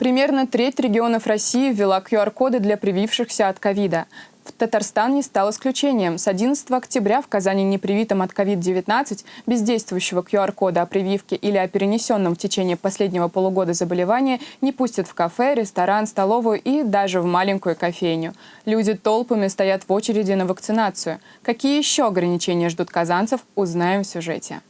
Примерно треть регионов России ввела QR-коды для привившихся от ковида. Татарстан не стал исключением. С 11 октября в Казани непривитым от COVID-19 без действующего QR-кода о прививке или о перенесенном в течение последнего полугода заболевания не пустят в кафе, ресторан, столовую и даже в маленькую кофейню. Люди толпами стоят в очереди на вакцинацию. Какие еще ограничения ждут казанцев, узнаем в сюжете.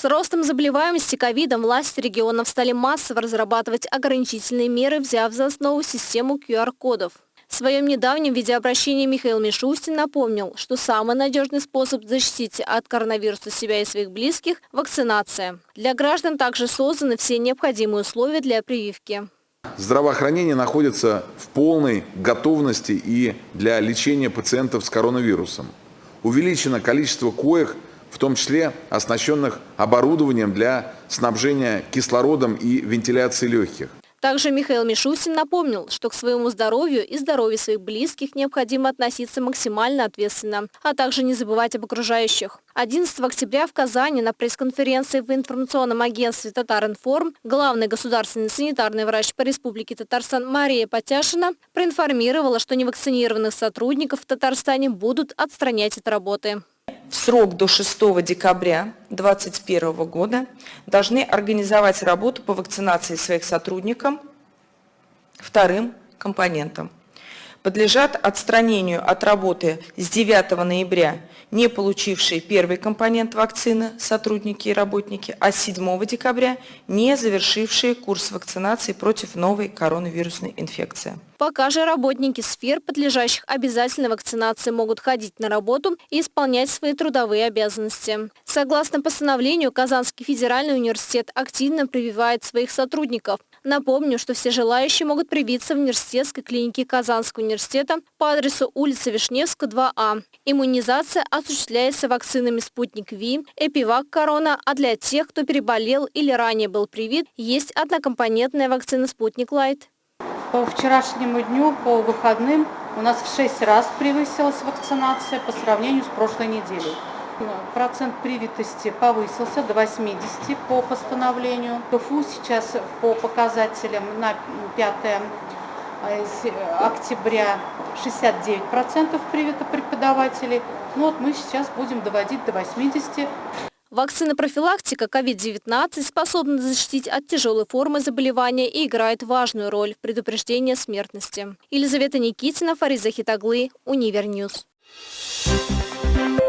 С ростом заболеваемости ковидом власти регионов стали массово разрабатывать ограничительные меры, взяв за основу систему QR-кодов. В своем недавнем видеообращении Михаил Мишустин напомнил, что самый надежный способ защитить от коронавируса себя и своих близких – вакцинация. Для граждан также созданы все необходимые условия для прививки. Здравоохранение находится в полной готовности и для лечения пациентов с коронавирусом. Увеличено количество коек – в том числе оснащенных оборудованием для снабжения кислородом и вентиляции легких. Также Михаил Мишустин напомнил, что к своему здоровью и здоровью своих близких необходимо относиться максимально ответственно, а также не забывать об окружающих. 11 октября в Казани на пресс-конференции в информационном агентстве «Татаринформ» главный государственный санитарный врач по Республике Татарстан Мария Потяшина проинформировала, что невакцинированных сотрудников в Татарстане будут отстранять от работы в срок до 6 декабря 2021 года должны организовать работу по вакцинации своих сотрудников вторым компонентом. Подлежат отстранению от работы с 9 ноября не получившие первый компонент вакцины сотрудники и работники, а с 7 декабря не завершившие курс вакцинации против новой коронавирусной инфекции. Пока же работники сфер, подлежащих обязательной вакцинации, могут ходить на работу и исполнять свои трудовые обязанности. Согласно постановлению, Казанский федеральный университет активно прививает своих сотрудников. Напомню, что все желающие могут привиться в университетской клинике Казанского университета по адресу улица Вишневская, 2А. Иммунизация осуществляется вакцинами «Спутник Ви», «Эпивак Корона», а для тех, кто переболел или ранее был привит, есть однокомпонентная вакцина «Спутник Лайт». По вчерашнему дню, по выходным, у нас в 6 раз превысилась вакцинация по сравнению с прошлой неделей. Процент привитости повысился до 80 по постановлению. КФУ сейчас по показателям на 5 э, октября 69% привито преподавателей. Ну вот мы сейчас будем доводить до 80. Вакцинопрофилактика COVID-19 способна защитить от тяжелой формы заболевания и играет важную роль в предупреждении смертности. Елизавета Никитина, Фарид Захитоглы, Univer News. Thank you.